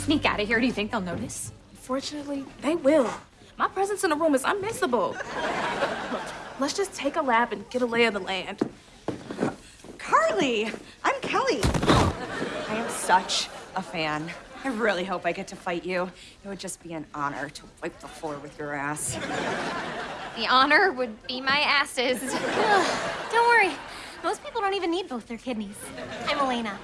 sneak out of here, do you think they'll notice? Fortunately, they will. My presence in the room is unmissable. Look, let's just take a lap and get a lay of the land. Carly, I'm Kelly. I am such a fan. I really hope I get to fight you. It would just be an honor to wipe the floor with your ass. The honor would be my asses. Don't worry. Most people don't even need both their kidneys. I'm Elena.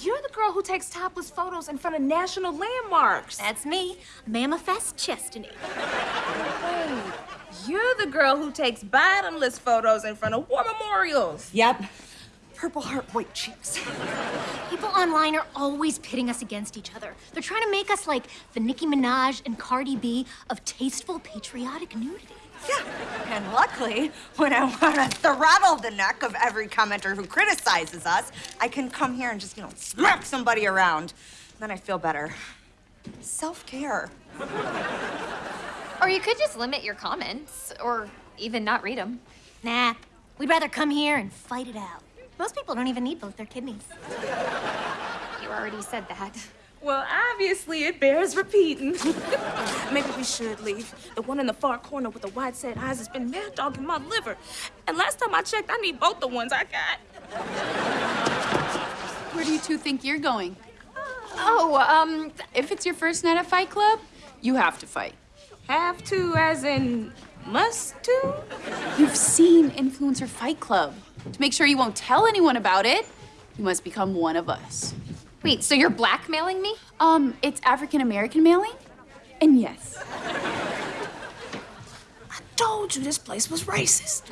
You're the girl who takes topless photos in front of national landmarks. That's me, Mammothest Chestiny. You're the girl who takes bottomless photos in front of war memorials. Yep. Purple heart, white cheeks. People online are always pitting us against each other. They're trying to make us like the Nicki Minaj and Cardi B of tasteful, patriotic nudity. Yeah. And luckily, when I want to throttle the neck of every commenter who criticizes us, I can come here and just, you know, smack somebody around. Then I feel better. Self-care. Or you could just limit your comments, or even not read them. Nah, we'd rather come here and fight it out. Most people don't even need both their kidneys. You already said that. Well, obviously it bears repeating. Maybe we should leave. The one in the far corner with the wide set eyes has been mad dogging my liver. And last time I checked, I need both the ones I got. Where do you two think you're going? Oh, um, If it's your first night at Fight Club, you have to fight. Have to, as in must to? You've seen Influencer Fight Club. To make sure you won't tell anyone about it, you must become one of us. Wait, so you're blackmailing me? Um, it's African American mailing? And yes, I Told you this place was racist.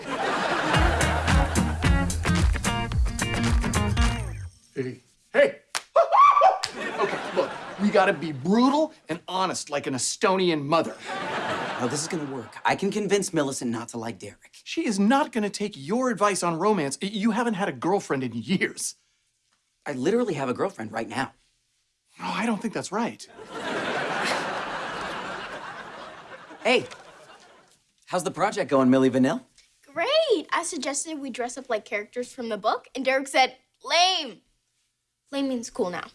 Hey, hey! okay, look, we gotta be brutal and honest like an Estonian mother. No, this is gonna work. I can convince Millicent not to like Derek. She is not gonna take your advice on romance. You haven't had a girlfriend in years. I literally have a girlfriend right now. No, I don't think that's right. Hey, how's the project going, Millie Vanille? Great! I suggested we dress up like characters from the book, and Derek said, lame. Lame means cool now.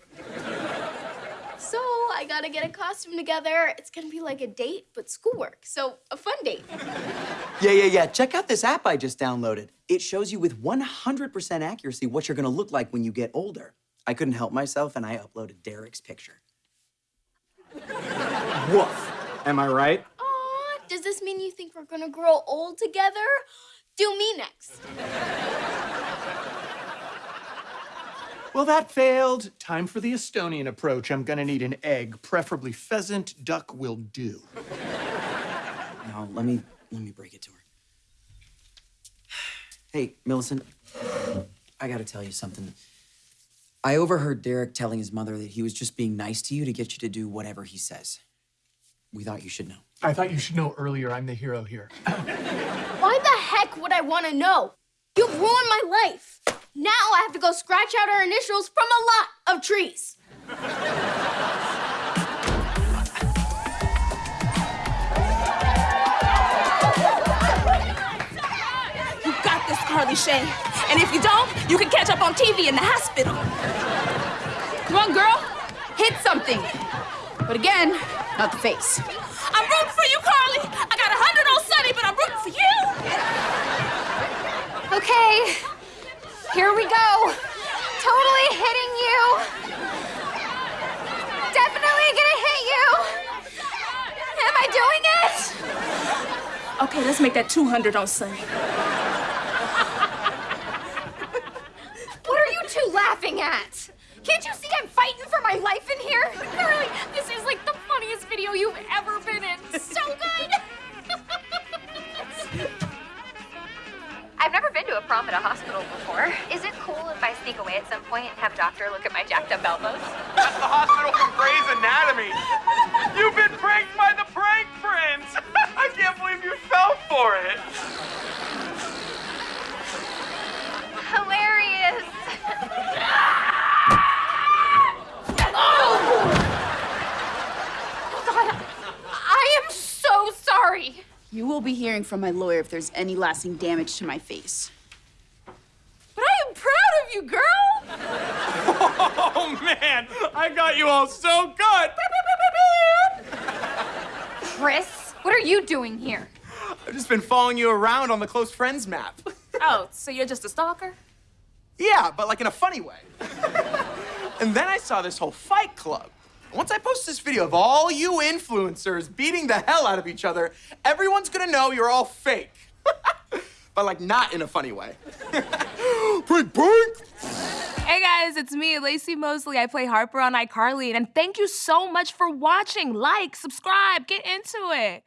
So I gotta get a costume together. It's gonna be like a date, but schoolwork. So a fun date. Yeah, yeah, yeah. Check out this app I just downloaded. It shows you with 100% accuracy what you're gonna look like when you get older. I couldn't help myself and I uploaded Derek's picture. Woof. Am I right? Aw, does this mean you think we're gonna grow old together? Do me next. Well, that failed. Time for the Estonian approach. I'm gonna need an egg, preferably pheasant, duck will do. Now, let me let me break it to her. Hey, Millicent, I gotta tell you something. I overheard Derek telling his mother that he was just being nice to you to get you to do whatever he says. We thought you should know. I thought you should know earlier I'm the hero here. Why the heck would I wanna know? You've ruined my life. Now I have to go scratch out our initials from a lot of trees. You got this, Carly Shay. And if you don't, you can catch up on TV in the hospital. come on, girl, hit something. But again, not the face. I'm rooting for you, Carly. I got a hundred on Sunny, but I'm rooting for you. Okay, here we go. Totally hitting you. Definitely gonna hit you. Am I doing it? Okay, let's make that 200 on Sunny. What are you two laughing at? Can't you see I'm fighting for my life in here? Carly, this is like the funniest video you've ever been in. So good. To a prom at a hospital before. Is it cool if I sneak away at some point and have doctor look at my jacked up elbows? That's the hospital from Grey's Anatomy. You've been pranked by the prank prince. I can't believe you fell for it. Hilarious. oh! God, I am so sorry. You will be hearing from my lawyer if there's any lasting damage to my face. But I am proud of you, girl. Oh man, I got you all so good. Chris, what are you doing here? I've just been following you around on the close friends map. Oh, so you're just a stalker? Yeah, but like in a funny way. and then I saw this whole fight club. Once I post this video of all you influencers beating the hell out of each other, everyone's gonna know you're all fake. but like not in a funny way. Hey guys, it's me, Laci Mosley. I play Harper on iCarly, and thank you so much for watching. Like, subscribe, get into it.